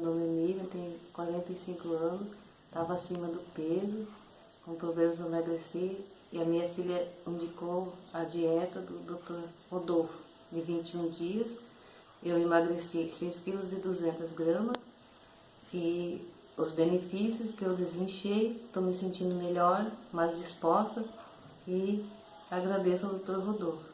Meu nome é Miriam, tenho 45 anos, estava acima do peso, com problemas para emagrecer, e a minha filha indicou a dieta do Dr. Rodolfo, de 21 dias. Eu emagreci 6 kg e 200 gramas, e os benefícios que eu desinchei, estou me sentindo melhor, mais disposta, e agradeço ao Dr. Rodolfo.